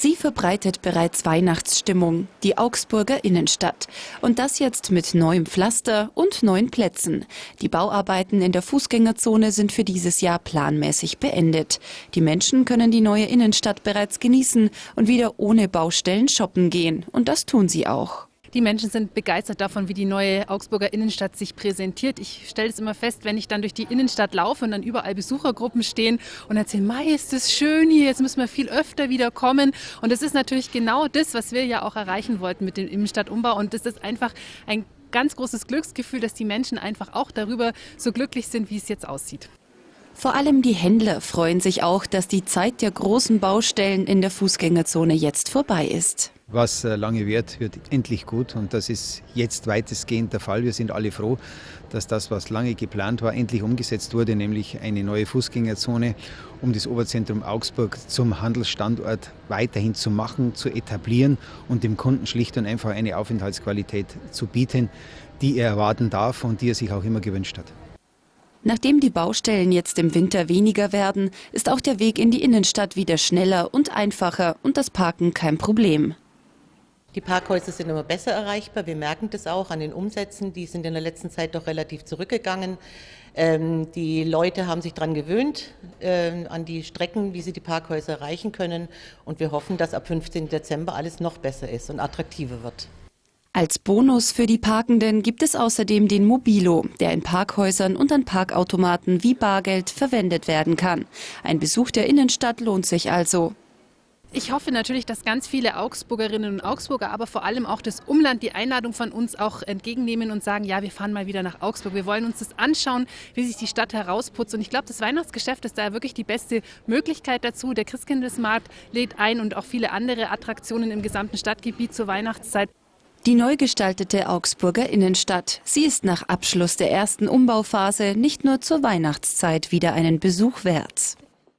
Sie verbreitet bereits Weihnachtsstimmung, die Augsburger Innenstadt. Und das jetzt mit neuem Pflaster und neuen Plätzen. Die Bauarbeiten in der Fußgängerzone sind für dieses Jahr planmäßig beendet. Die Menschen können die neue Innenstadt bereits genießen und wieder ohne Baustellen shoppen gehen. Und das tun sie auch. Die Menschen sind begeistert davon, wie die neue Augsburger Innenstadt sich präsentiert. Ich stelle es immer fest, wenn ich dann durch die Innenstadt laufe und dann überall Besuchergruppen stehen und erzählen, Mai, ist das schön hier, jetzt müssen wir viel öfter wieder kommen. Und das ist natürlich genau das, was wir ja auch erreichen wollten mit dem Innenstadtumbau. Und das ist einfach ein ganz großes Glücksgefühl, dass die Menschen einfach auch darüber so glücklich sind, wie es jetzt aussieht. Vor allem die Händler freuen sich auch, dass die Zeit der großen Baustellen in der Fußgängerzone jetzt vorbei ist. Was äh, lange währt, wird endlich gut und das ist jetzt weitestgehend der Fall. Wir sind alle froh, dass das, was lange geplant war, endlich umgesetzt wurde, nämlich eine neue Fußgängerzone, um das Oberzentrum Augsburg zum Handelsstandort weiterhin zu machen, zu etablieren und dem Kunden schlicht und einfach eine Aufenthaltsqualität zu bieten, die er erwarten darf und die er sich auch immer gewünscht hat. Nachdem die Baustellen jetzt im Winter weniger werden, ist auch der Weg in die Innenstadt wieder schneller und einfacher und das Parken kein Problem. Die Parkhäuser sind immer besser erreichbar. Wir merken das auch an den Umsätzen. Die sind in der letzten Zeit doch relativ zurückgegangen. Ähm, die Leute haben sich daran gewöhnt, äh, an die Strecken, wie sie die Parkhäuser erreichen können. Und wir hoffen, dass ab 15. Dezember alles noch besser ist und attraktiver wird. Als Bonus für die Parkenden gibt es außerdem den Mobilo, der in Parkhäusern und an Parkautomaten wie Bargeld verwendet werden kann. Ein Besuch der Innenstadt lohnt sich also. Ich hoffe natürlich, dass ganz viele Augsburgerinnen und Augsburger, aber vor allem auch das Umland die Einladung von uns auch entgegennehmen und sagen, ja, wir fahren mal wieder nach Augsburg. Wir wollen uns das anschauen, wie sich die Stadt herausputzt. Und ich glaube, das Weihnachtsgeschäft ist da wirklich die beste Möglichkeit dazu. Der Christkindlesmarkt lädt ein und auch viele andere Attraktionen im gesamten Stadtgebiet zur Weihnachtszeit. Die neu gestaltete Augsburger Innenstadt. Sie ist nach Abschluss der ersten Umbauphase nicht nur zur Weihnachtszeit wieder einen Besuch wert.